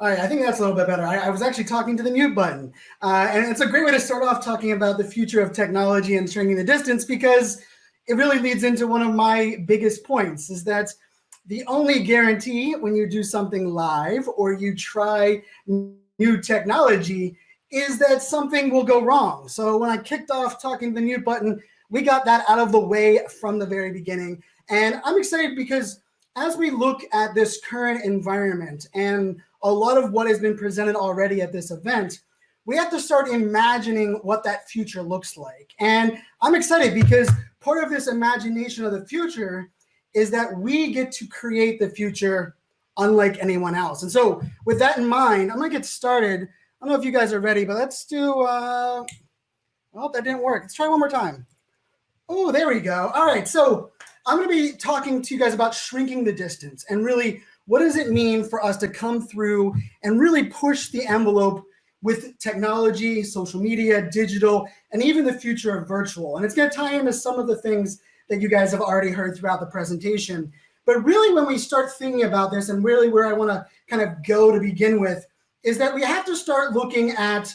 All right, I think that's a little bit better. I, I was actually talking to the mute button. Uh, and it's a great way to start off talking about the future of technology and shrinking the distance because it really leads into one of my biggest points is that the only guarantee when you do something live or you try new technology is that something will go wrong. So when I kicked off talking to the mute button, we got that out of the way from the very beginning. And I'm excited because as we look at this current environment and a lot of what has been presented already at this event, we have to start imagining what that future looks like. And I'm excited because part of this imagination of the future is that we get to create the future unlike anyone else. And so with that in mind, I'm gonna get started. I don't know if you guys are ready, but let's do, uh, oh, that didn't work. Let's try one more time. Oh, there we go. All right, so I'm gonna be talking to you guys about shrinking the distance and really what does it mean for us to come through and really push the envelope with technology, social media, digital, and even the future of virtual. And it's gonna tie into some of the things that you guys have already heard throughout the presentation. But really when we start thinking about this and really where I wanna kind of go to begin with is that we have to start looking at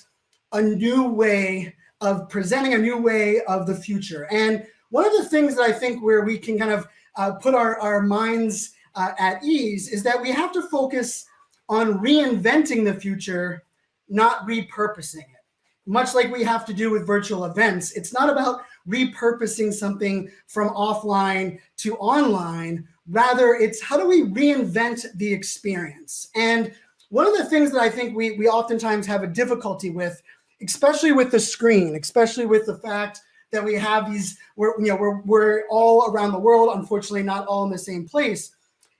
a new way of presenting a new way of the future. And one of the things that I think where we can kind of uh, put our, our minds uh, at ease is that we have to focus on reinventing the future, not repurposing it. Much like we have to do with virtual events, it's not about repurposing something from offline to online. Rather, it's how do we reinvent the experience? And one of the things that I think we, we oftentimes have a difficulty with, especially with the screen, especially with the fact that we have these, we're, you know, we're, we're all around the world, unfortunately not all in the same place,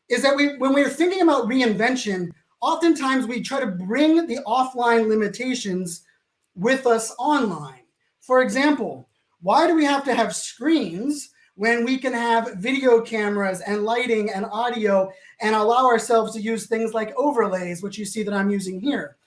is that we, when we're thinking about reinvention, oftentimes we try to bring the offline limitations with us online. For example, why do we have to have screens when we can have video cameras and lighting and audio and allow ourselves to use things like overlays, which you see that I'm using here?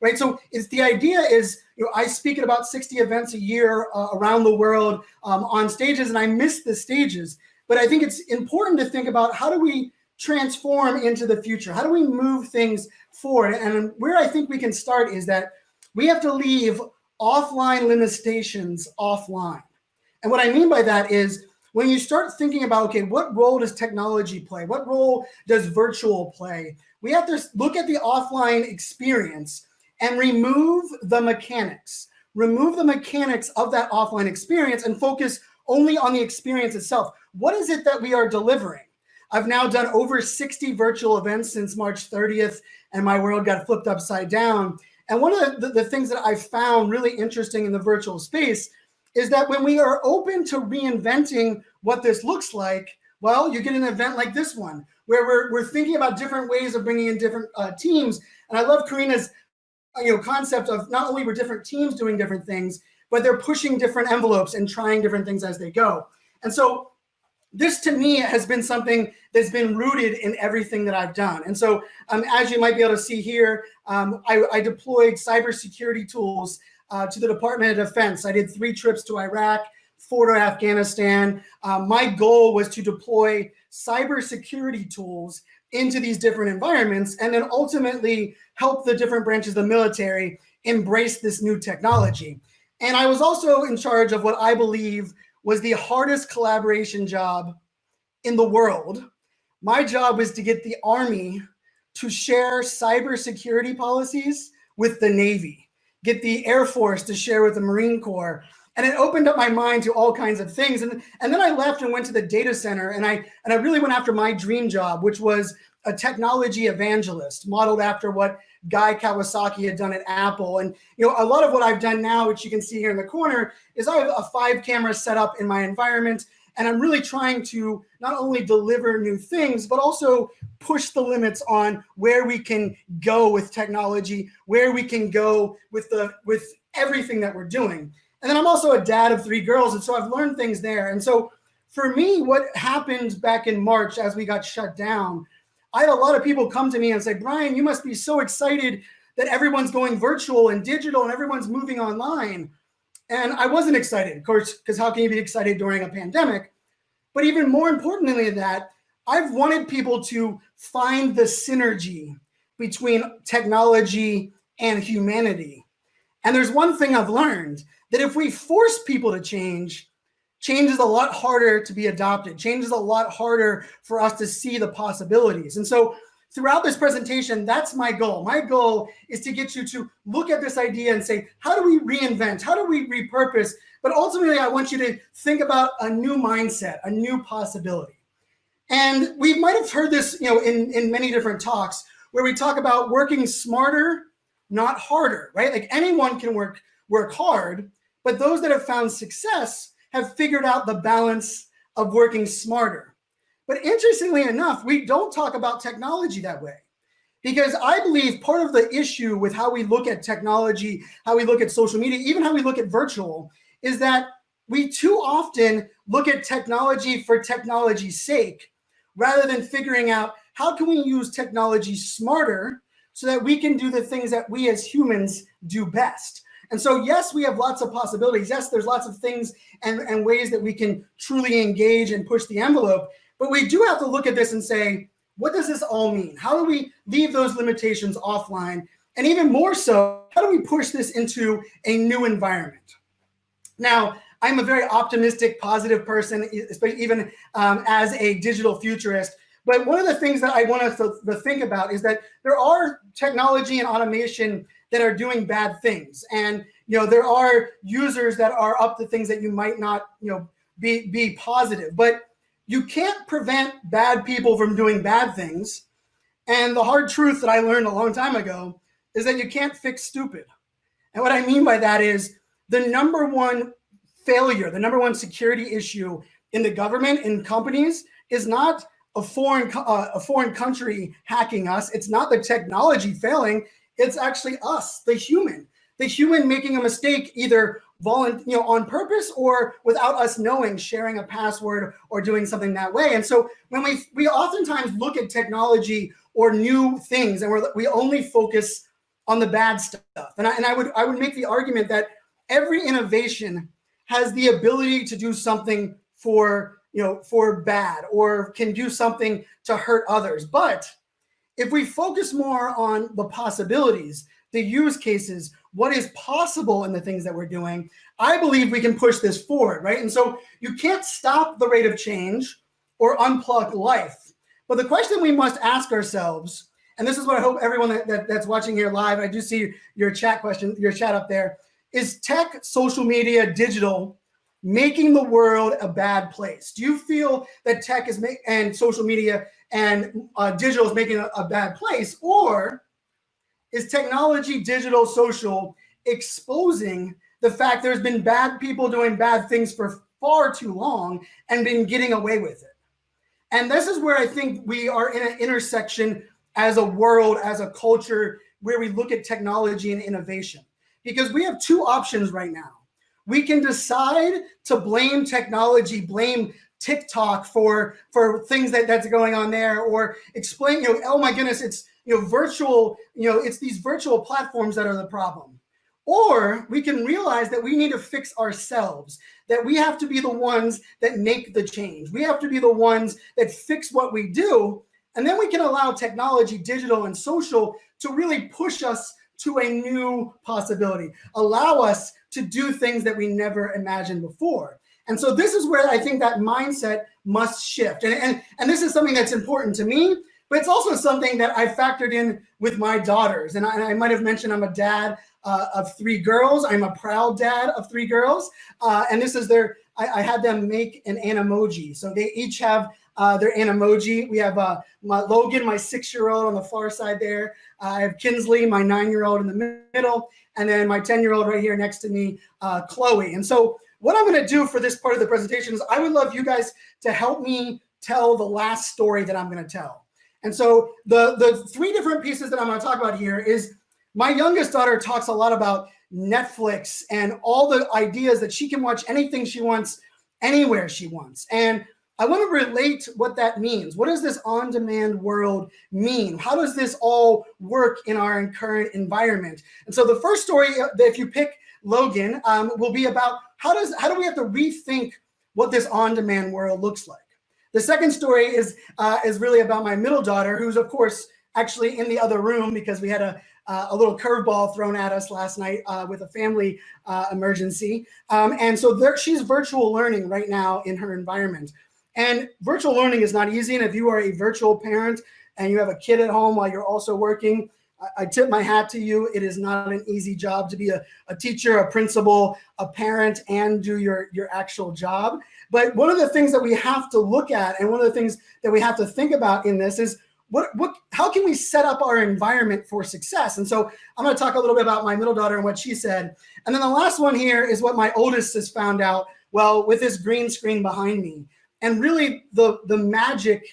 Right, so it's the idea is, you know, I speak at about 60 events a year uh, around the world um, on stages and I miss the stages, but I think it's important to think about how do we transform into the future? How do we move things forward? And where I think we can start is that we have to leave offline limitations offline. And what I mean by that is when you start thinking about, okay, what role does technology play? What role does virtual play? We have to look at the offline experience and remove the mechanics, remove the mechanics of that offline experience and focus only on the experience itself. What is it that we are delivering? I've now done over 60 virtual events since March 30th, and my world got flipped upside down. And one of the, the things that I found really interesting in the virtual space is that when we are open to reinventing what this looks like, well, you get an event like this one, where we're, we're thinking about different ways of bringing in different uh, teams. And I love Carina's you know, concept of not only were different teams doing different things, but they're pushing different envelopes and trying different things as they go. And so this to me has been something that's been rooted in everything that I've done. And so um, as you might be able to see here, um, I, I, deployed cybersecurity tools uh, to the Department of Defense. I did three trips to Iraq, four to Afghanistan. Um, my goal was to deploy cybersecurity tools into these different environments and then ultimately help the different branches of the military embrace this new technology. And I was also in charge of what I believe was the hardest collaboration job in the world. My job was to get the Army to share cybersecurity policies with the Navy, get the Air Force to share with the Marine Corps. And it opened up my mind to all kinds of things. And, and then I left and went to the data center and I, and I really went after my dream job, which was a technology evangelist modeled after what Guy Kawasaki had done at Apple. And you know, a lot of what I've done now, which you can see here in the corner, is I have a five camera setup in my environment. And I'm really trying to not only deliver new things, but also push the limits on where we can go with technology, where we can go with the with everything that we're doing. And then I'm also a dad of three girls. And so I've learned things there. And so for me, what happened back in March as we got shut down I had a lot of people come to me and say, Brian, you must be so excited that everyone's going virtual and digital and everyone's moving online. And I wasn't excited, of course, because how can you be excited during a pandemic? But even more importantly than that, I've wanted people to find the synergy between technology and humanity. And there's one thing I've learned that if we force people to change, change is a lot harder to be adopted. Change is a lot harder for us to see the possibilities. And so throughout this presentation, that's my goal. My goal is to get you to look at this idea and say, how do we reinvent? How do we repurpose? But ultimately, I want you to think about a new mindset, a new possibility. And we might have heard this, you know, in, in many different talks where we talk about working smarter, not harder, right? Like anyone can work work hard, but those that have found success have figured out the balance of working smarter. But interestingly enough, we don't talk about technology that way. Because I believe part of the issue with how we look at technology, how we look at social media, even how we look at virtual, is that we too often look at technology for technology's sake, rather than figuring out how can we use technology smarter so that we can do the things that we as humans do best. And so, yes, we have lots of possibilities. Yes, there's lots of things and, and ways that we can truly engage and push the envelope. But we do have to look at this and say, what does this all mean? How do we leave those limitations offline? And even more so, how do we push this into a new environment? Now, I'm a very optimistic, positive person, especially even um, as a digital futurist. But one of the things that I want us to, to think about is that there are technology and automation that are doing bad things. And you know, there are users that are up to things that you might not, you know, be be positive. But you can't prevent bad people from doing bad things. And the hard truth that I learned a long time ago is that you can't fix stupid. And what I mean by that is the number one failure, the number one security issue in the government in companies is not a foreign uh, a foreign country hacking us. It's not the technology failing. It's actually us, the human, the human making a mistake either you know, on purpose or without us knowing, sharing a password or doing something that way. And so when we we oftentimes look at technology or new things, and we're, we only focus on the bad stuff. And I, and I would I would make the argument that every innovation has the ability to do something for you know for bad or can do something to hurt others. But if we focus more on the possibilities, the use cases, what is possible in the things that we're doing, I believe we can push this forward, right? And so you can't stop the rate of change or unplug life. But the question we must ask ourselves, and this is what I hope everyone that, that, that's watching here live, I do see your chat question, your chat up there, is tech, social media, digital making the world a bad place? Do you feel that tech is and social media and uh, digital is making a, a bad place? Or is technology, digital, social exposing the fact there's been bad people doing bad things for far too long and been getting away with it. And this is where I think we are in an intersection as a world, as a culture, where we look at technology and innovation. Because we have two options right now. We can decide to blame technology, blame TikTok for for things that that's going on there, or explain, you know, oh my goodness, it's you know, virtual, you know, it's these virtual platforms that are the problem. Or we can realize that we need to fix ourselves, that we have to be the ones that make the change. We have to be the ones that fix what we do. And then we can allow technology, digital and social to really push us to a new possibility, allow us to do things that we never imagined before. And so this is where I think that mindset must shift. And, and, and this is something that's important to me but it's also something that I factored in with my daughters. And I, and I might have mentioned I'm a dad uh, of three girls. I'm a proud dad of three girls. Uh, and this is their, I, I, had them make an emoji. So they each have uh, their emoji. We have uh, my Logan, my six-year-old on the far side there. I have Kinsley, my nine-year-old in the middle. And then my 10-year-old right here next to me, uh, Chloe. And so what I'm gonna do for this part of the presentation is I would love you guys to help me tell the last story that I'm gonna tell. And so the, the three different pieces that I'm going to talk about here is my youngest daughter talks a lot about Netflix and all the ideas that she can watch anything she wants, anywhere she wants. And I want to relate what that means. What does this on-demand world mean? How does this all work in our current environment? And so the first story, if you pick Logan, um, will be about how does how do we have to rethink what this on-demand world looks like? The second story is uh, is really about my middle daughter, who's of course actually in the other room because we had a, uh, a little curveball thrown at us last night uh, with a family uh, emergency. Um, and so there, she's virtual learning right now in her environment. And virtual learning is not easy. And if you are a virtual parent and you have a kid at home while you're also working, I, tip my hat to you. It is not an easy job to be a, a teacher, a principal, a parent, and do your, your actual job. But one of the things that we have to look at and one of the things that we have to think about in this is what, what, how can we set up our environment for success? And so I'm going to talk a little bit about my middle daughter and what she said. And then the last one here is what my oldest has found out, well, with this green screen behind me. And really the, the magic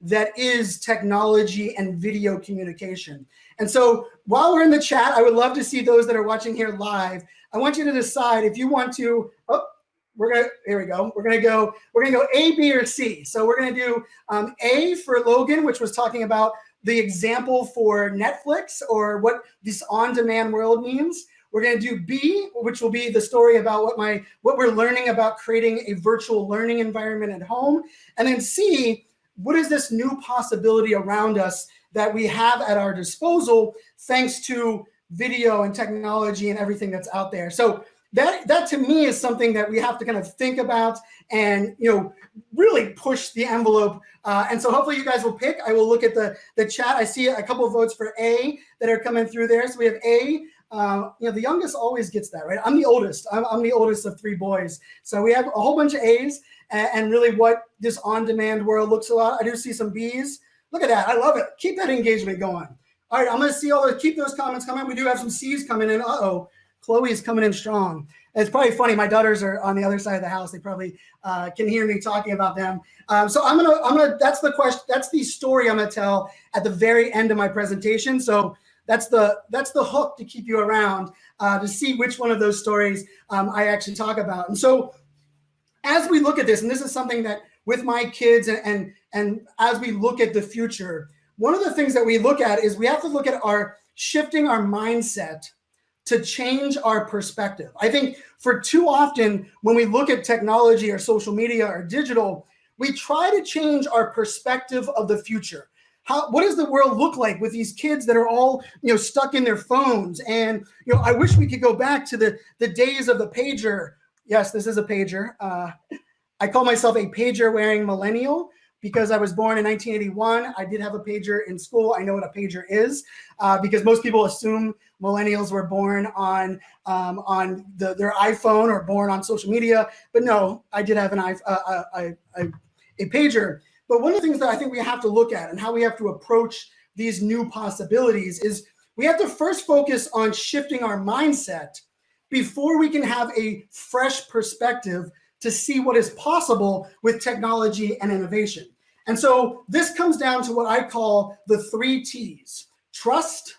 that is technology and video communication. And so while we're in the chat, I would love to see those that are watching here live. I want you to decide if you want to, oh, we're gonna, here we go. We're gonna go, we're gonna go A, B, or C. So we're gonna do um, A for Logan, which was talking about the example for Netflix or what this on-demand world means. We're going to do B, which will be the story about what my what we're learning about creating a virtual learning environment at home. And then C, what is this new possibility around us that we have at our disposal thanks to video and technology and everything that's out there. So that that to me is something that we have to kind of think about and you know really push the envelope. Uh, and so hopefully you guys will pick. I will look at the the chat. I see a couple of votes for A that are coming through there. So we have A. Uh, you know, the youngest always gets that, right? I'm the oldest. I'm, I'm the oldest of three boys. So we have a whole bunch of A's and, and really what this on-demand world looks a lot. I do see some B's. Look at that. I love it. Keep that engagement going. All right, I'm going to see all the keep those comments coming. We do have some C's coming in. Uh-oh. Chloe's coming in strong. It's probably funny. My daughters are on the other side of the house. They probably uh, can hear me talking about them. Um, so I'm gonna, I'm gonna. That's the question. That's the story I'm gonna tell at the very end of my presentation. So that's the that's the hook to keep you around uh, to see which one of those stories um, I actually talk about. And so as we look at this, and this is something that with my kids and, and, and as we look at the future, one of the things that we look at is we have to look at our shifting our mindset to change our perspective. I think for too often when we look at technology or social media or digital, we try to change our perspective of the future. How, what does the world look like with these kids that are all you know stuck in their phones and you know I wish we could go back to the the days of the pager yes this is a pager uh, I call myself a pager wearing millennial because I was born in 1981. I did have a pager in school. I know what a pager is uh, because most people assume millennials were born on um, on the, their iPhone or born on social media. But no, I did have an uh, a, a, a pager. But one of the things that I think we have to look at and how we have to approach these new possibilities is we have to first focus on shifting our mindset before we can have a fresh perspective to see what is possible with technology and innovation. And so this comes down to what I call the three T's, trust,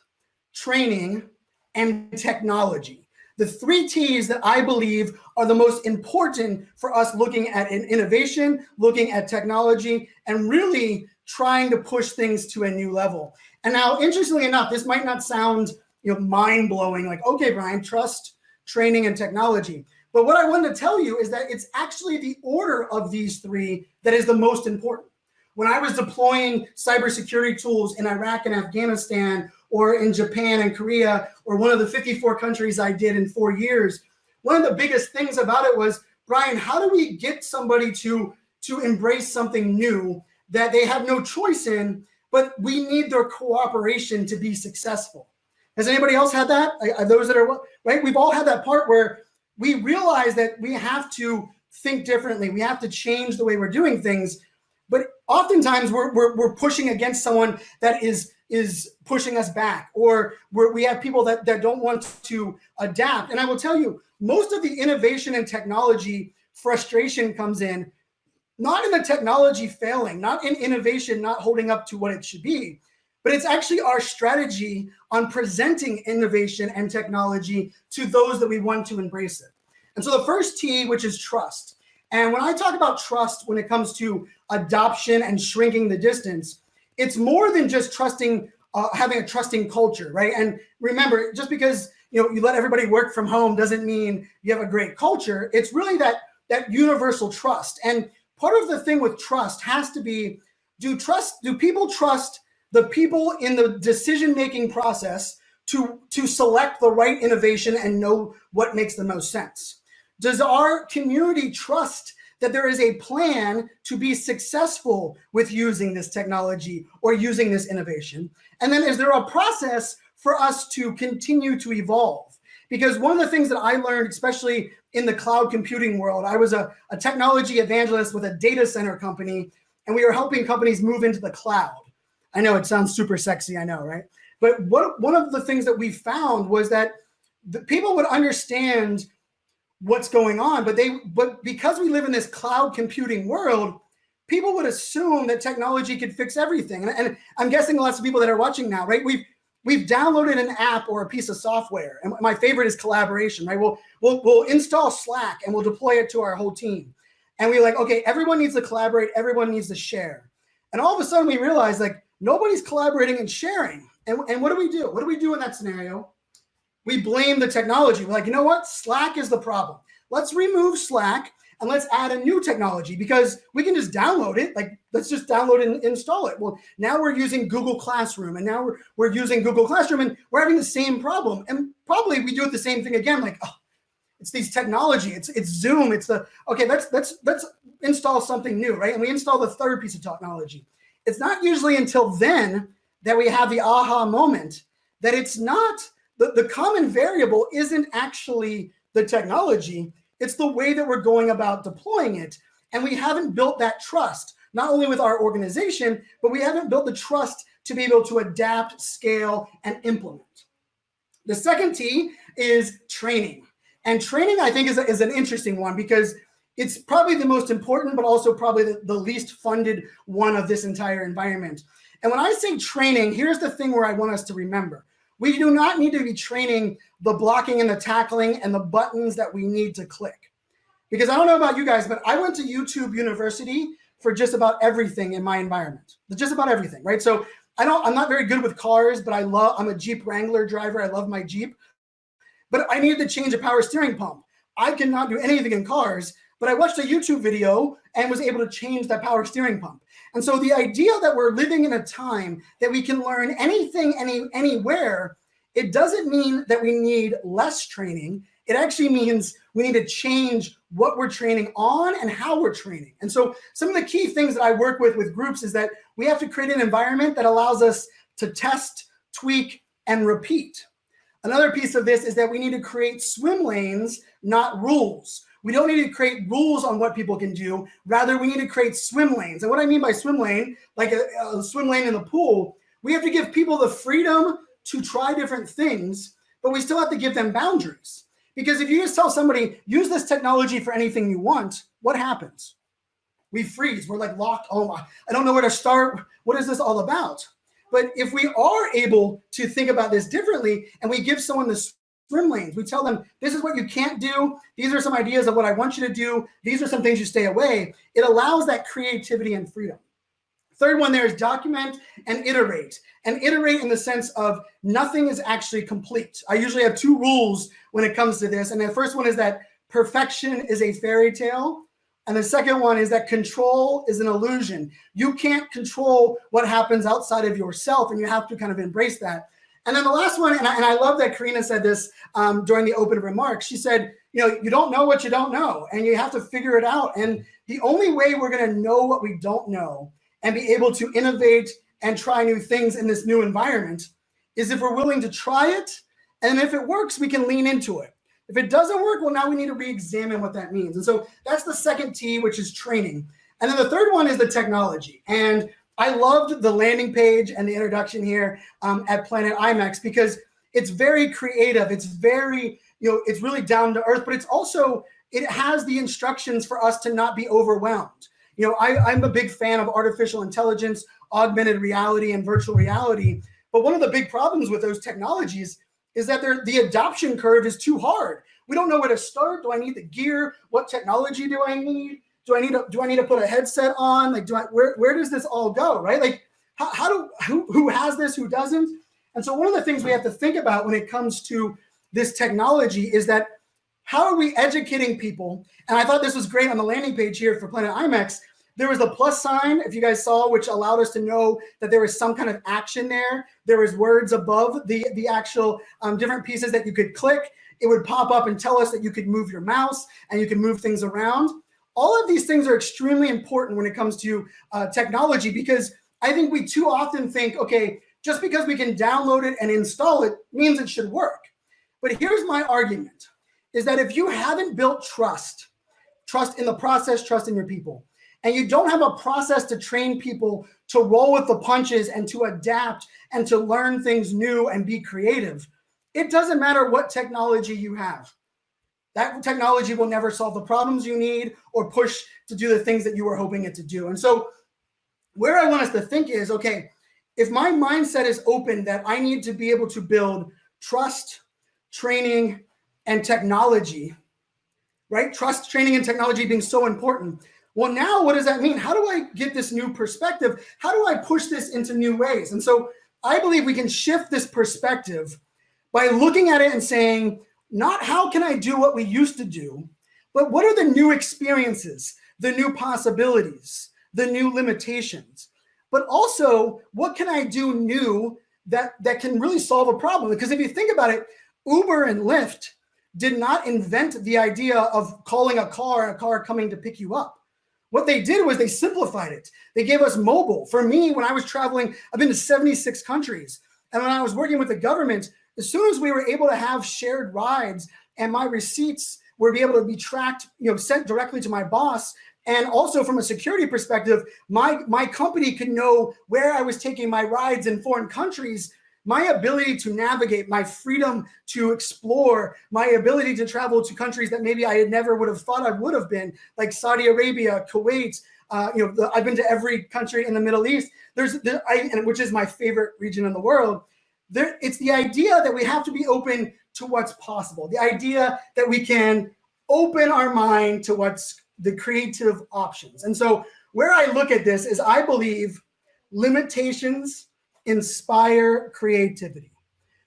training, and technology. The three T's that I believe are the most important for us looking at innovation, looking at technology, and really trying to push things to a new level. And now, interestingly enough, this might not sound you know, mind-blowing, like, okay, Brian, trust, training, and technology. But what I wanted to tell you is that it's actually the order of these three that is the most important. When I was deploying cybersecurity tools in Iraq and Afghanistan, or in Japan and Korea, or one of the 54 countries I did in four years, one of the biggest things about it was, Brian, how do we get somebody to, to embrace something new that they have no choice in, but we need their cooperation to be successful? Has anybody else had that? Are those that are, right? We've all had that part where we realize that we have to think differently. We have to change the way we're doing things. But oftentimes we're, we're, we're pushing against someone that is is pushing us back or we we have people that, that don't want to adapt. And I will tell you, most of the innovation and technology frustration comes in, not in the technology failing, not in innovation, not holding up to what it should be, but it's actually our strategy on presenting innovation and technology to those that we want to embrace it. And so the first T, which is trust. And when I talk about trust, when it comes to adoption and shrinking the distance, it's more than just trusting, uh, having a trusting culture, right? And remember, just because you know you let everybody work from home doesn't mean you have a great culture. It's really that that universal trust. And part of the thing with trust has to be: do trust? Do people trust the people in the decision-making process to, to select the right innovation and know what makes the most sense? Does our community trust that there is a plan to be successful with using this technology or using this innovation? And then is there a process for us to continue to evolve? Because one of the things that I learned, especially in the cloud computing world, I was a, a technology evangelist with a data center company, and we were helping companies move into the cloud. I know it sounds super sexy, I know, right? But what, one of the things that we found was that the people would understand what's going on, but they but because we live in this cloud computing world, people would assume that technology could fix everything. And, and I'm guessing lots of people that are watching now, right? We've we've downloaded an app or a piece of software. And my favorite is collaboration, right? We'll we'll we'll install Slack and we'll deploy it to our whole team. And we're like, okay, everyone needs to collaborate, everyone needs to share. And all of a sudden we realize like nobody's collaborating and sharing. And, and what do we do? What do we do in that scenario? we blame the technology. We're like, you know what? Slack is the problem. Let's remove Slack and let's add a new technology because we can just download it. Like, let's just download and install it. Well, now we're using Google Classroom and now we're, we're using Google Classroom and we're having the same problem. And probably we do it the same thing again. Like, oh, it's these technology. It's it's Zoom. It's the okay. Let's let's let's install something new, right? And we install the third piece of technology. It's not usually until then that we have the aha moment that it's not the, the common variable isn't actually the technology, it's the way that we're going about deploying it. And we haven't built that trust, not only with our organization, but we haven't built the trust to be able to adapt, scale, and implement. The second T is training. And training, I think, is, a, is an interesting one because it's probably the most important, but also probably the, the least funded one of this entire environment. And when I say training, here's the thing where I want us to remember. We do not need to be training the blocking and the tackling and the buttons that we need to click. Because I don't know about you guys, but I went to YouTube University for just about everything in my environment, just about everything, right? So I don't, I'm not very good with cars, but I love, I'm a Jeep Wrangler driver. I love my Jeep, but I needed to change a power steering pump. I cannot do anything in cars, but I watched a YouTube video and was able to change that power steering pump. And so the idea that we're living in a time that we can learn anything, any, anywhere, it doesn't mean that we need less training. It actually means we need to change what we're training on and how we're training. And so some of the key things that I work with with groups is that we have to create an environment that allows us to test, tweak, and repeat. Another piece of this is that we need to create swim lanes, not rules. We don't need to create rules on what people can do. Rather, we need to create swim lanes. And what I mean by swim lane, like a, a swim lane in the pool, we have to give people the freedom to try different things, but we still have to give them boundaries. Because if you just tell somebody, use this technology for anything you want, what happens? We freeze. We're like locked. Oh, my! I don't know where to start. What is this all about? But if we are able to think about this differently and we give someone the swim lanes. We tell them, this is what you can't do. These are some ideas of what I want you to do. These are some things you stay away. It allows that creativity and freedom. Third one there is document and iterate. And iterate in the sense of nothing is actually complete. I usually have two rules when it comes to this. And the first one is that perfection is a fairy tale. And the second one is that control is an illusion. You can't control what happens outside of yourself, and you have to kind of embrace that. And then the last one, and I, and I love that Carina said this um, during the open remarks. She said, you know, you don't know what you don't know, and you have to figure it out. And the only way we're going to know what we don't know and be able to innovate and try new things in this new environment is if we're willing to try it. And if it works, we can lean into it. If it doesn't work, well, now we need to re-examine what that means. And so that's the second T, which is training. And then the third one is the technology. And I loved the landing page and the introduction here um, at Planet IMEX because it's very creative. It's very, you know, it's really down to earth, but it's also, it has the instructions for us to not be overwhelmed. You know, I, I'm a big fan of artificial intelligence, augmented reality, and virtual reality. But one of the big problems with those technologies is that the adoption curve is too hard. We don't know where to start. Do I need the gear? What technology do I need? Do I need to do I need to put a headset on? Like, do I where where does this all go? Right? Like, how, how do who who has this, who doesn't? And so one of the things we have to think about when it comes to this technology is that how are we educating people? And I thought this was great on the landing page here for Planet IMEX. There was the plus sign, if you guys saw, which allowed us to know that there was some kind of action there. There was words above the, the actual um, different pieces that you could click. It would pop up and tell us that you could move your mouse and you can move things around. All of these things are extremely important when it comes to uh, technology because I think we too often think, okay, just because we can download it and install it means it should work. But here's my argument, is that if you haven't built trust, trust in the process, trust in your people, and you don't have a process to train people to roll with the punches and to adapt and to learn things new and be creative, it doesn't matter what technology you have. That technology will never solve the problems you need or push to do the things that you were hoping it to do. And so where I want us to think is, okay, if my mindset is open that I need to be able to build trust, training, and technology, right? Trust, training, and technology being so important. Well, now what does that mean? How do I get this new perspective? How do I push this into new ways? And so I believe we can shift this perspective by looking at it and saying, not how can I do what we used to do, but what are the new experiences, the new possibilities, the new limitations? But also, what can I do new that, that can really solve a problem? Because if you think about it, Uber and Lyft did not invent the idea of calling a car, a car coming to pick you up. What they did was they simplified it. They gave us mobile. For me, when I was traveling, I've been to 76 countries. And when I was working with the government, as soon as we were able to have shared rides and my receipts were be able to be tracked, you know, sent directly to my boss, and also from a security perspective, my, my company could know where I was taking my rides in foreign countries my ability to navigate, my freedom to explore, my ability to travel to countries that maybe I had never would have thought I would have been, like Saudi Arabia, Kuwait. Uh, you know, the, I've been to every country in the Middle East. There's, there, I, and which is my favorite region in the world. There, it's the idea that we have to be open to what's possible. The idea that we can open our mind to what's the creative options. And so where I look at this is I believe limitations inspire creativity.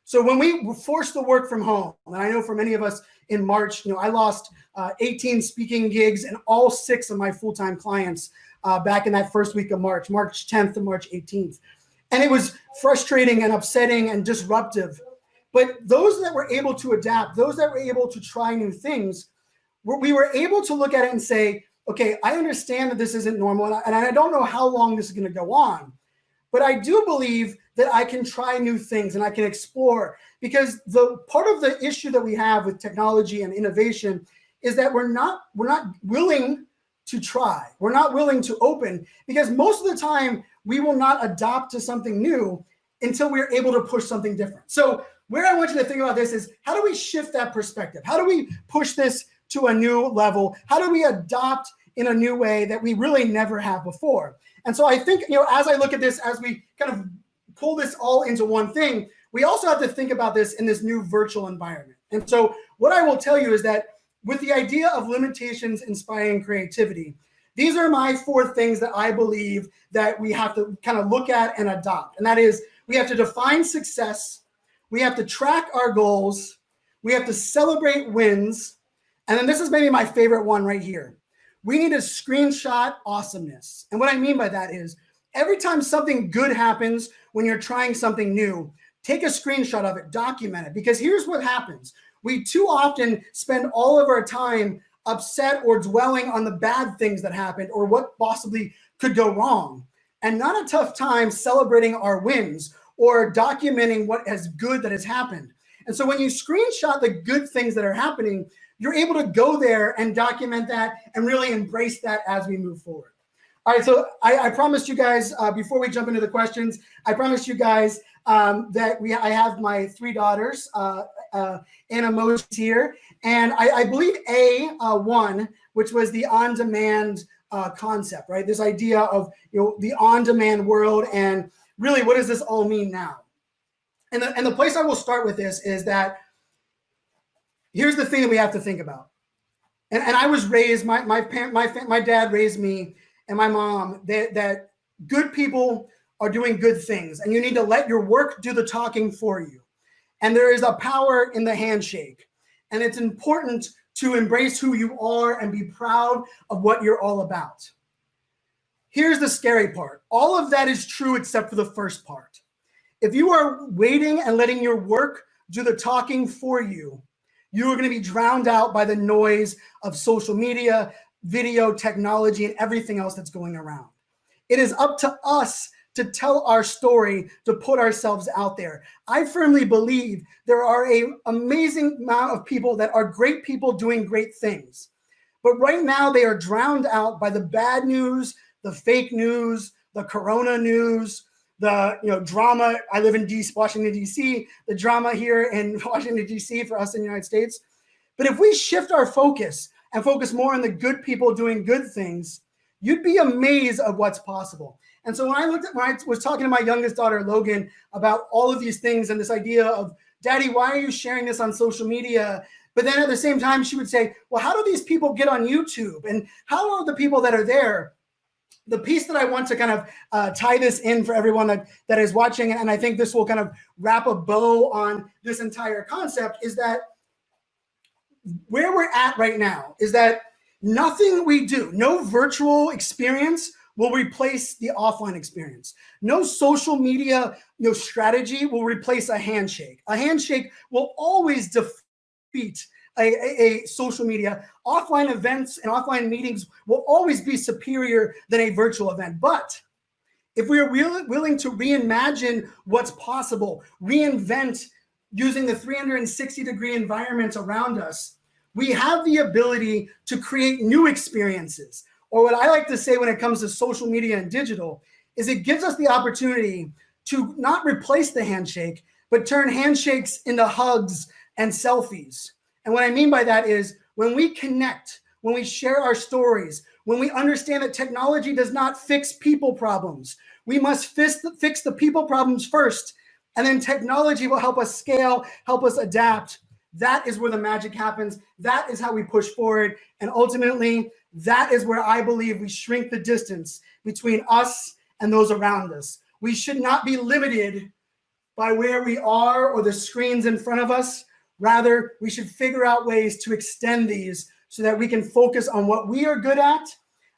So when we force the work from home, and I know for many of us in March, you know, I lost uh, 18 speaking gigs and all six of my full-time clients uh, back in that first week of March, March 10th to March 18th. And it was frustrating and upsetting and disruptive. But those that were able to adapt, those that were able to try new things, we were able to look at it and say, okay, I understand that this isn't normal and I, don't know how long this is gonna go on. But I do believe that I can try new things and I can explore because the part of the issue that we have with technology and innovation is that we're not we're not willing to try. We're not willing to open because most of the time we will not adopt to something new until we're able to push something different. So where I want you to think about this is how do we shift that perspective? How do we push this to a new level? How do we adopt in a new way that we really never have before? And so I think, you know, as I look at this, as we kind of pull this all into one thing, we also have to think about this in this new virtual environment. And so what I will tell you is that with the idea of limitations inspiring creativity, these are my four things that I believe that we have to kind of look at and adopt. And that is we have to define success, we have to track our goals, we have to celebrate wins, and then this is maybe my favorite one right here. We need to screenshot awesomeness. And what I mean by that is every time something good happens when you're trying something new, take a screenshot of it, document it, because here's what happens. We too often spend all of our time upset or dwelling on the bad things that happened or what possibly could go wrong and not a tough time celebrating our wins or documenting what has good that has happened. And so when you screenshot the good things that are happening, you're able to go there and document that and really embrace that as we move forward. All right, so I, I promised you guys uh, before we jump into the questions, I promised you guys um, that we I have my three daughters, uh, uh, here, and I, I believe A uh, one, which was the on-demand uh, concept, right? This idea of you know the on-demand world and really what does this all mean now? And the, and the place I will start with this is that here's the thing that we have to think about. And, and I was raised, my, my parent, my, my dad raised me and my mom that, that good people are doing good things and you need to let your work do the talking for you. And there is a power in the handshake. And it's important to embrace who you are and be proud of what you're all about. here's the scary part. All of that is true except for the first part. If you are waiting and letting your work do the talking for you, you are going to be drowned out by the noise of social media, video technology, and everything else that's going around. It is up to us to tell our story, to put ourselves out there. I firmly believe there are a amazing amount of people that are great people doing great things. But right now they are drowned out by the bad news, the fake news, the corona news, the you know drama. I live in DC, Washington, DC, the drama here in Washington, DC for us in the United States. But if we shift our focus and focus more on the good people doing good things, you'd be amazed of what's possible. And so when I looked at when I was talking to my youngest daughter Logan about all of these things and this idea of daddy, why are you sharing this on social media? But then at the same time, she would say, well, how do these people get on YouTube? And how are the people that are there? The piece that I want to kind of uh, tie this in for everyone that, that is watching, and I think this will kind of wrap a bow on this entire concept, is that where we're at right now is that nothing we do, no virtual experience will replace the offline experience. No social media you know, strategy will replace a handshake. A handshake will always defeat a, a, a, social media. Offline events and offline meetings will always be superior than a virtual event. But if we are willing to reimagine what's possible, reinvent using the 360 degree environment around us, we have the ability to create new experiences. Or what I like to say when it comes to social media and digital is it gives us the opportunity to not replace the handshake, but turn handshakes into hugs and selfies. And what I mean by that is when we connect, when we share our stories, when we understand that technology does not fix people problems, we must fix the, people problems first. And then technology will help us scale, help us adapt, that is where the magic happens. That is how we push forward. And ultimately, that is where I believe we shrink the distance between us and those around us. We should not be limited by where we are or the screens in front of us. Rather, we should figure out ways to extend these so that we can focus on what we are good at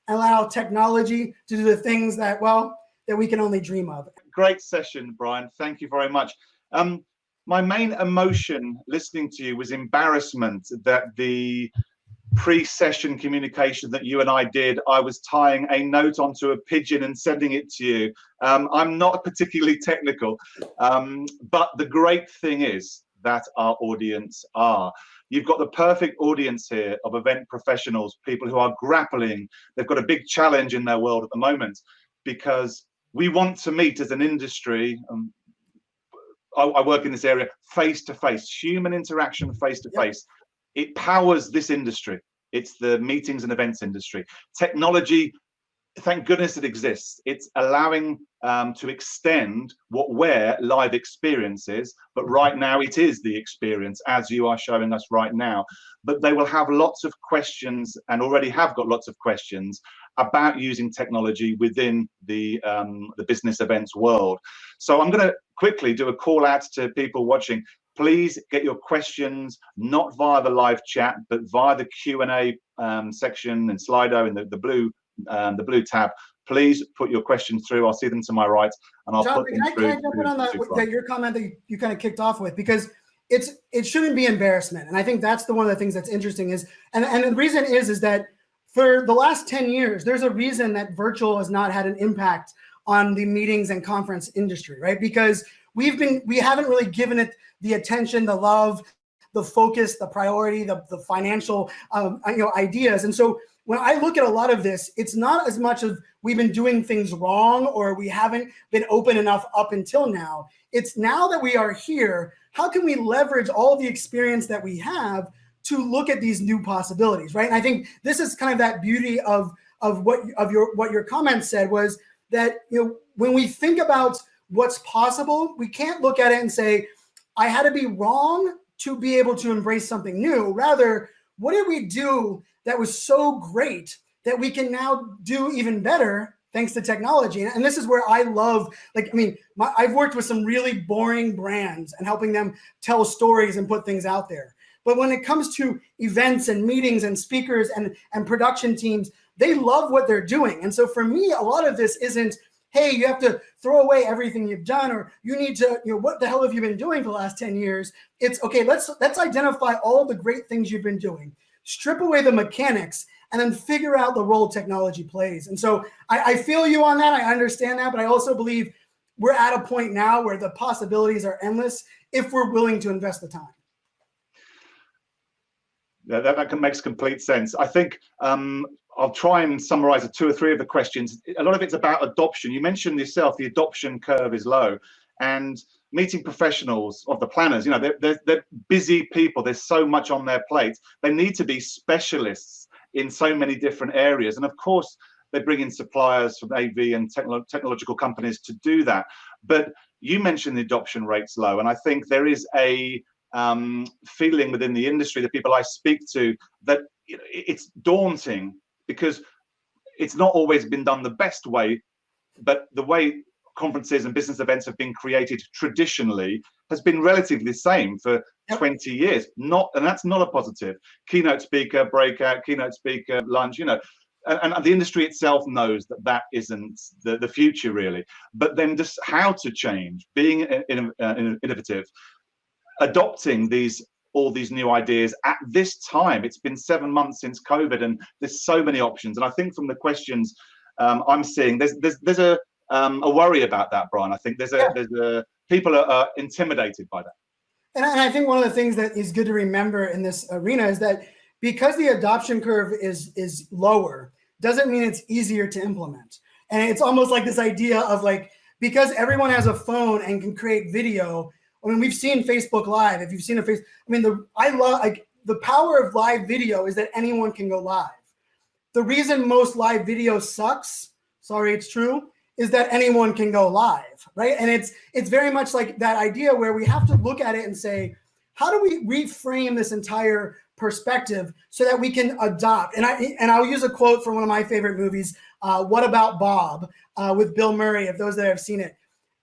and allow technology to do the things that, well, that we can only dream of. Great session, Brian. Thank you very much. Um, my main emotion listening to you was embarrassment that the pre-session communication that you and I did, I was tying a note onto a pigeon and sending it to you. Um, I'm not particularly technical, um, but the great thing is that our audience are. You've got the perfect audience here of event professionals, people who are grappling. They've got a big challenge in their world at the moment because we want to meet as an industry, um, I, I work in this area face to face, human interaction face to face. It powers this industry. It's the meetings and events industry. Technology, thank goodness it exists. It's allowing um, to extend what where live experience is, but right now it is the experience as you are showing us right now. But they will have lots of questions and already have got lots of questions about using technology within the um, the business events world. So I'm going to quickly do a call out to people watching. Please get your questions not via the live chat, but via the Q&A um, section and Slido in the, the blue um, the blue tab. Please put your questions through. I'll see them to my right, and I'll John, put them can through. Can I jump in on that, that, your comment that you, you kind of kicked off with because it's it shouldn't be embarrassment, and I think that's the one of the things that's interesting is, and and the reason is is that for the last 10 years, there's a reason that virtual has not had an impact on the meetings and conference industry, right? Because we've been, we haven't really given it the attention, the love, the focus, the priority, the, the financial, um, you know, ideas. And so when I look at a lot of this, it's not as much of we've been doing things wrong or we haven't been open enough up until now. It's now that we are here, how can we leverage all the experience that we have to look at these new possibilities, right? And I think this is kind of that beauty of of what of your what your comment said was that you know when we think about what's possible, we can't look at it and say, I had to be wrong to be able to embrace something new. Rather, what did we do that was so great that we can now do even better thanks to technology. And this is where I love, like, I mean, my, I've worked with some really boring brands and helping them tell stories and put things out there. But when it comes to events and meetings and speakers and, and production teams, they love what they're doing. And so for me, a lot of this isn't, hey, you have to throw away everything you've done, or you need to, you know, what the hell have you been doing for the last 10 years? It's okay, let's let's identify all the great things you've been doing, strip away the mechanics, and then figure out the role technology plays. And so I, I feel you on that. I understand that, but I also believe we're at a point now where the possibilities are endless if we're willing to invest the time. Yeah, that, that makes complete sense. I think um, I'll try and summarize two or three of the questions. A lot of it's about adoption. You mentioned yourself, the adoption curve is low. And meeting professionals of the planners, you know, they're, they're, they're busy people. There's so much on their plate. They need to be specialists in so many different areas. And of course, they bring in suppliers from AV and techno technological companies to do that. But you mentioned the adoption rates low. And I think there is a um, feeling within the industry, the people I speak to, that it's daunting because it's not always been done the best way, but the way conferences and business events have been created traditionally has been relatively the same for yep. 20 years. Not, and that's not a positive. Keynote speaker, breakout, keynote speaker, lunch, you know, and, and, the industry itself knows that that isn't the, the future really. But then just how to change, being in, uh, innovative, adopting these all these new ideas at this time. It's been seven months since COVID, and there's so many options. And I think from the questions um, I'm seeing, there's there's there's a um, a worry about that, Brian. I think there's a yeah. there's a people are, are intimidated by that. And I think one of the things that is good to remember in this arena is that because the adoption curve is is lower, doesn't mean it's easier to implement. And it's almost like this idea of like because everyone has a phone and can create video I mean, we've seen Facebook Live. If you've seen a face, I mean, the I love like the power of live video is that anyone can go live. The reason most live video sucks, sorry, it's true, is that anyone can go live, right? And it's it's very much like that idea where we have to look at it and say, how do we reframe this entire perspective so that we can adopt? And I and I'll use a quote from one of my favorite movies, uh, "What About Bob," uh, with Bill Murray. If those that have seen it,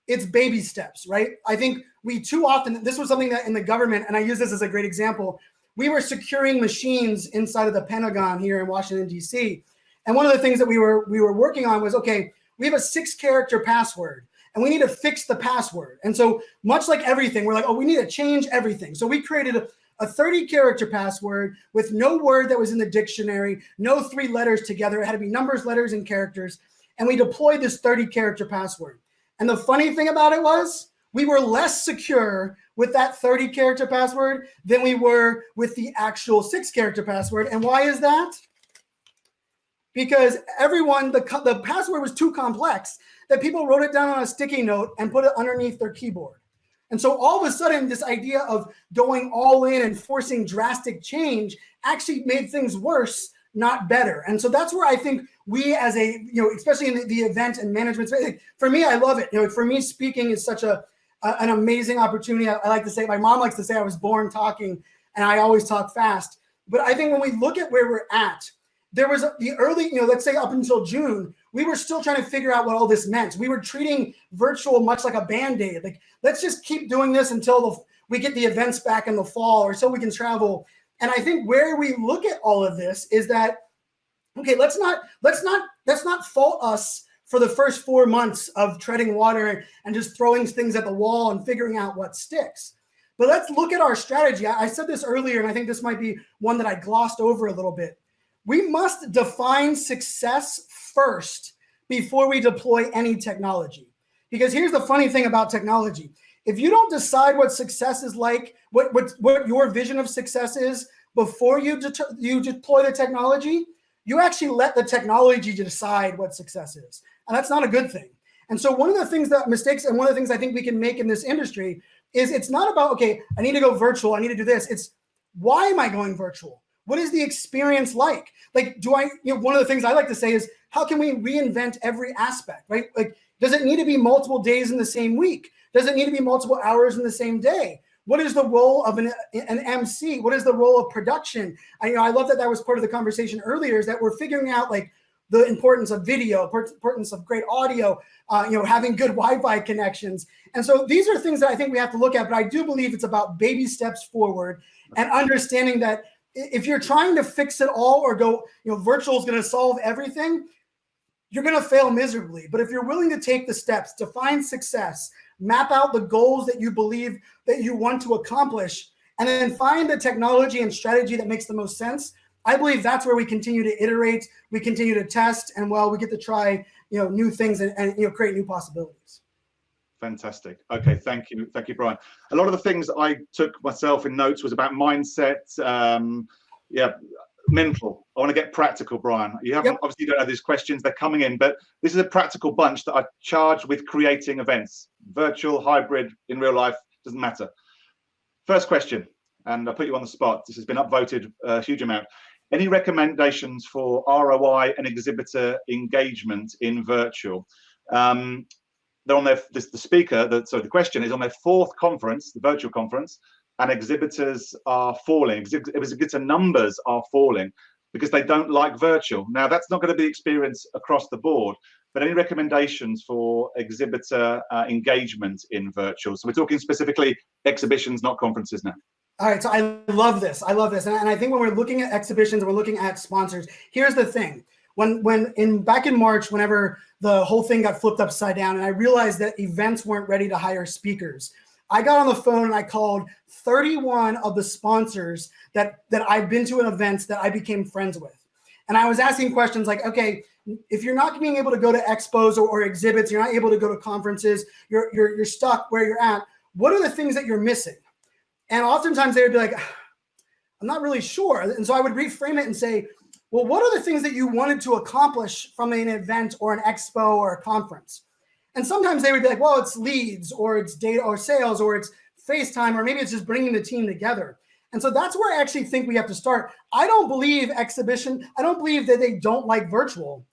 it's baby steps, right? I think we too often, this was something that in the government, and I use this as a great example, we were securing machines inside of the Pentagon here in Washington, D.C. And one of the things that we were we were working on was, okay, we have a six character password and we need to fix the password. And so much like everything, we're like, oh, we need to change everything. So we created a, a 30 character password with no word that was in the dictionary, no three letters together. It had to be numbers, letters, and characters. And we deployed this 30 character password. And the funny thing about it was we were less secure with that 30 character password than we were with the actual six character password. And why is that? Because everyone, the, the password was too complex that people wrote it down on a sticky note and put it underneath their keyboard. And so all of a sudden, this idea of going all in and forcing drastic change actually made things worse, not better. And so that's where I think we as a, you know, especially in the, the event and management space, for me, I love it. You know, for me, speaking is such a, an amazing opportunity. I, I like to say, my mom likes to say I was born talking and I always talk fast. But I think when we look at where we're at, there was the early, you know, let's say up until June, we were still trying to figure out what all this meant. We were treating virtual much like a band-aid. Like, let's just keep doing this until the, we get the events back in the fall or so we can travel. And I think where we look at all of this is that okay, let's not let's not let's not fault us for the first four months of treading water and just throwing things at the wall and figuring out what sticks. But let's look at our strategy. I, said this earlier, and I think this might be one that I glossed over a little bit. We must define success first before we deploy any technology. Because here's the funny thing about technology. If you don't decide what success is like, what, what, what your vision of success is before you, you deploy the technology, you actually let the technology decide what success is. And that's not a good thing. And so one of the things that mistakes and one of the things I think we can make in this industry is it's not about, okay, I need to go virtual. I need to do this. It's why am I going virtual? What is the experience like? Like, do I, you know, one of the things I like to say is how can we reinvent every aspect, right? Like, does it need to be multiple days in the same week? Does it need to be multiple hours in the same day? What is the role of an, an MC? What is the role of production? I, you know, I love that that was part of the conversation earlier is that we're figuring out like the importance of video, importance of great audio, uh, you know, having good Wi-Fi connections. And so these are things that I think we have to look at, but I do believe it's about baby steps forward and understanding that if you're trying to fix it all or go, you know, virtual is going to solve everything, you're going to fail miserably. But if you're willing to take the steps to find success, map out the goals that you believe that you want to accomplish, and then find the technology and strategy that makes the most sense, I believe that's where we continue to iterate, we continue to test, and well, we get to try, you know, new things and, and you know, create new possibilities. Fantastic. Okay, thank you, thank you, Brian. A lot of the things I took myself in notes was about mindset. Um, yeah, mental. I want to get practical, Brian. You haven't yep. obviously you don't have these questions; they're coming in, but this is a practical bunch that I charged with creating events, virtual, hybrid, in real life, doesn't matter. First question, and I put you on the spot. This has been upvoted a huge amount. Any recommendations for ROI and exhibitor engagement in virtual? Um, they're on their this, the speaker that so the question is on their fourth conference the virtual conference and exhibitors are falling. Exhibitor numbers are falling because they don't like virtual. Now that's not going to be experienced across the board but any recommendations for exhibitor uh, engagement in virtual? So we're talking specifically exhibitions not conferences now all right, so I love this. I love this, and, and I think when we're looking at exhibitions we're looking at sponsors, here's the thing: when when in back in March, whenever the whole thing got flipped upside down, and I realized that events weren't ready to hire speakers. I got on the phone and I called 31 of the sponsors that that I've been to an events that I became friends with. And I was asking questions like, okay, if you're not being able to go to expos or, or exhibits, you're not able to go to conferences, you're, you're, you're stuck where you're at, what are the things that you're missing? And oftentimes they would be like, I'm not really sure. And so I would reframe it and say, well, what are the things that you wanted to accomplish from an event or an expo or a conference? And sometimes they would be like, well, it's leads or it's data or sales or it's FaceTime or maybe it's just bringing the team together. And so that's where I actually think we have to start. I don't believe exhibition, I don't believe that they don't like virtual.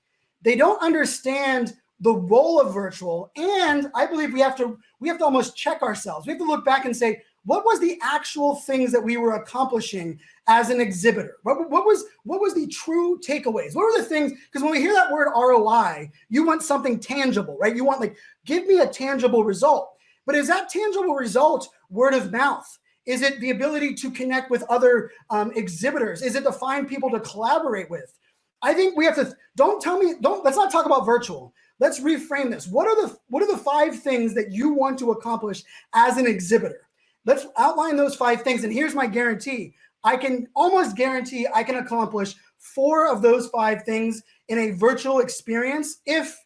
They don't understand the role of virtual. And I believe we have to we have to almost check ourselves. We have to look back and say, what was the actual things that we were accomplishing as an exhibitor? What, what was what was the true takeaways? What were the things? Because when we hear that word ROI, you want something tangible, right? You want like, give me a tangible result. But is that tangible result word of mouth? Is it the ability to connect with other um, exhibitors? Is it to find people to collaborate with? I think we have to. Don't tell me. Don't. Let's not talk about virtual. Let's reframe this. What are the What are the five things that you want to accomplish as an exhibitor? Let's outline those five things. And here's my guarantee. I can almost guarantee I can accomplish four of those five things in a virtual experience if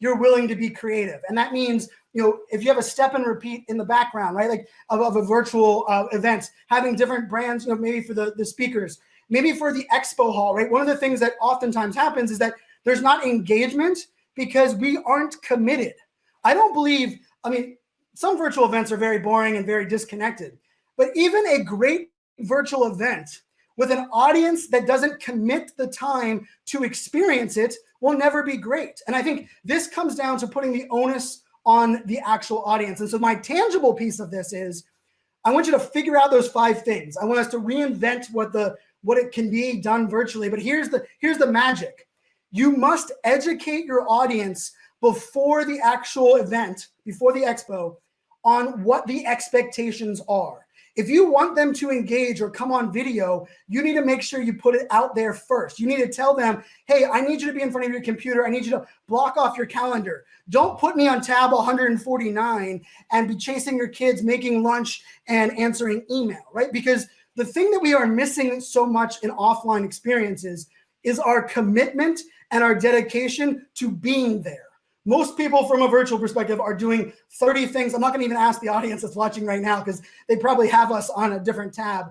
you're willing to be creative. And that means, you know, if you have a step and repeat in the background, right, like of, of a virtual uh, event, having different brands, you know, maybe for the, the speakers, maybe for the expo hall, right? One of the things that oftentimes happens is that there's not engagement because we aren't committed. I don't believe, I mean, some virtual events are very boring and very disconnected, but even a great virtual event with an audience that doesn't commit the time to experience it will never be great. And I think this comes down to putting the onus on the actual audience. And so my tangible piece of this is I want you to figure out those five things. I want us to reinvent what the what it can be done virtually. But here's the here's the magic. You must educate your audience before the actual event, before the expo, on what the expectations are. If you want them to engage or come on video, you need to make sure you put it out there first. You need to tell them, hey, I need you to be in front of your computer. I need you to block off your calendar. Don't put me on tab 149 and be chasing your kids, making lunch and answering email, right? Because the thing that we are missing so much in offline experiences is our commitment and our dedication to being there. Most people from a virtual perspective are doing 30 things. I'm not going to even ask the audience that's watching right now because they probably have us on a different tab.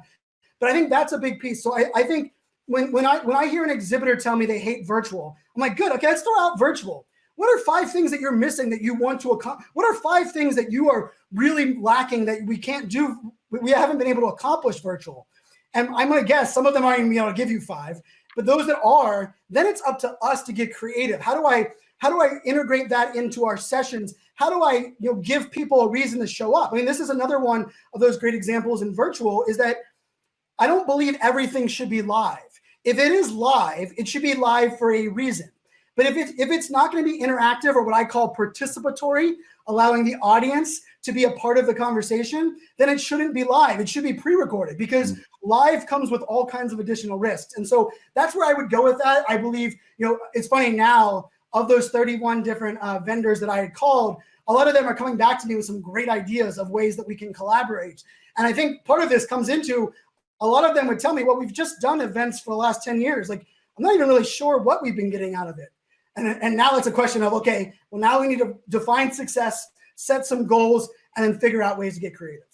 But I think that's a big piece. So I, I think when, when I when I hear an exhibitor tell me they hate virtual, I'm like, good, okay, let's throw out virtual. What are five things that you're missing that you want to accomplish? What are five things that you are really lacking that we can't do? We haven't been able to accomplish virtual. And I'm to guess some of them aren't even to give you five, but those that are, then it's up to us to get creative. How do I how do I integrate that into our sessions? How do I you know, give people a reason to show up? I mean, this is another one of those great examples in virtual is that I don't believe everything should be live. If it is live, it should be live for a reason. But if, it, if it's not going to be interactive or what I call participatory, allowing the audience to be a part of the conversation, then it shouldn't be live. It should be pre-recorded because mm. live comes with all kinds of additional risks. And so that's where I would go with that. I believe, you know, it's funny now of those 31 different uh, vendors that I had called, a lot of them are coming back to me with some great ideas of ways that we can collaborate. And I think part of this comes into a lot of them would tell me, well, we've just done events for the last 10 years. Like, I'm not even really sure what we've been getting out of it. And, and now it's a question of, okay, well, now we need to define success, set some goals, and then figure out ways to get creative.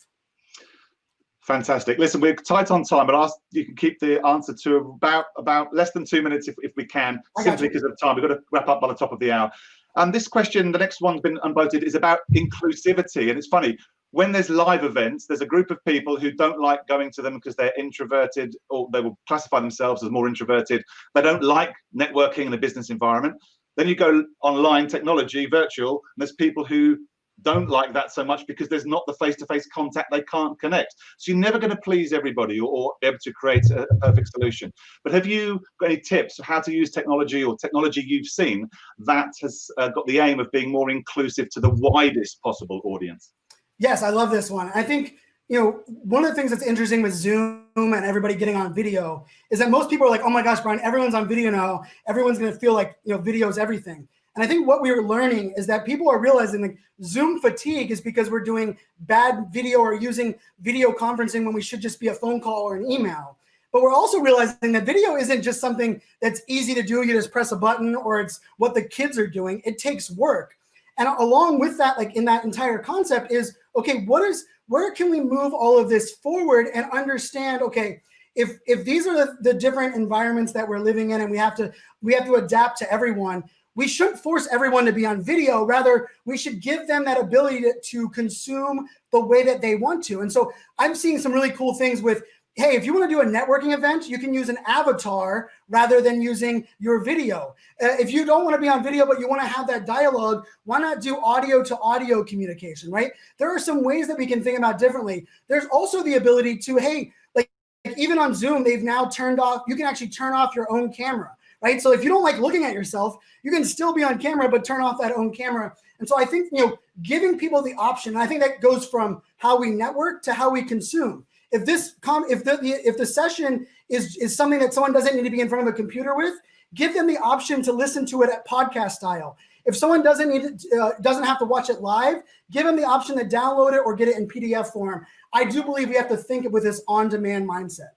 Fantastic. Listen, we're tight on time, but ask you can keep the answer to about about less than two minutes if, if we can, simply because of time. We've got to wrap up by the top of the hour. And this question, the next one's been unvoted, is about inclusivity. And it's funny, when there's live events, there's a group of people who don't like going to them because they're introverted or they will classify themselves as more introverted. They don't like networking in a business environment. Then you go online technology, virtual, and there's people who don't like that so much because there's not the face-to-face contact they can't connect. So you're never going to please everybody or, or be able to create a, a, perfect solution. But have you got any tips how to use technology or technology you've seen that has uh, got the aim of being more inclusive to the widest possible audience? Yes i love this one. I think you know one of the things that's interesting with zoom and everybody getting on video is that most people are like oh my gosh brian everyone's on video now. Everyone's going to feel like you know video is everything and I think what we are learning is that people are realizing like Zoom fatigue is because we're doing bad video or using video conferencing when we should just be a phone call or an email. But we're also realizing that video isn't just something that's easy to do. You just press a button or it's what the kids are doing. It takes work. And along with that, like in that entire concept is, okay, what is, where can we move all of this forward and understand, okay, if, if these are the, the different environments that we're living in and we have to, we have to adapt to everyone, we shouldn't force everyone to be on video. Rather, we should give them that ability to, to consume the way that they want to. And so I'm seeing some really cool things with, hey, if you want to do a networking event, you can use an avatar rather than using your video. Uh, if you don't want to be on video, but you want to have that dialogue, why not do audio to audio communication, right? There are some ways that we can think about differently. There's also the ability to, hey, like even on Zoom, they've now turned off, you can actually turn off your own camera right? So if you don't like looking at yourself, you can still be on camera, but turn off that own camera. And so I think, you know, giving people the option, I think that goes from how we network to how we consume. If this com if the, if the session is, is something that someone doesn't need to be in front of a computer with, give them the option to listen to it at podcast style. If someone doesn't need to, uh, doesn't have to watch it live, give them the option to download it or get it in PDF form. I do believe we have to think with this on-demand mindset.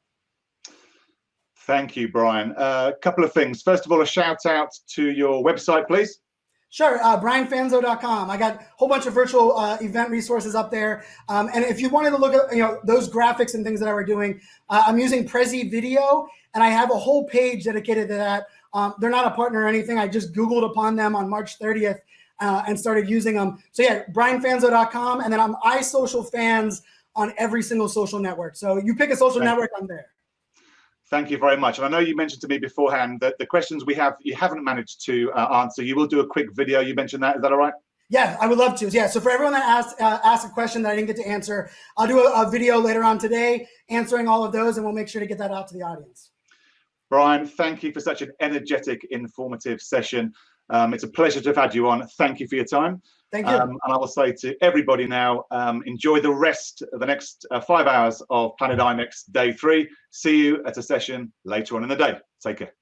Thank you, Brian. A uh, couple of things. First of all, a shout out to your website, please. Sure, uh, brianfanzo.com. I got a whole bunch of virtual uh, event resources up there. Um, and if you wanted to look at you know those graphics and things that I were doing, uh, I'm using Prezi Video, and I have a whole page dedicated to that. Um, they're not a partner or anything. I just Googled upon them on March 30th uh, and started using them. So yeah, brianfanzo.com, and then I'm iSocialFanz on every single social network. So you pick a social Thank network, I'm there. Thank you very much. And I know you mentioned to me beforehand that the questions we have, you haven't managed to uh, answer. You will do a quick video. You mentioned that. Is that all right? Yeah, I would love to. Yeah. So for everyone that asked uh, asked a question that I didn't get to answer, I'll do a, a video later on today answering all of those, and we'll make sure to get that out to the audience. Brian, thank you for such an energetic, informative session. Um, it's a pleasure to have had you on. Thank you for your time. Thank you. Um, and I will say to everybody now, um, enjoy the rest of the next uh, five hours of Planet IMEX Day 3. See you at a session later on in the day. Take care.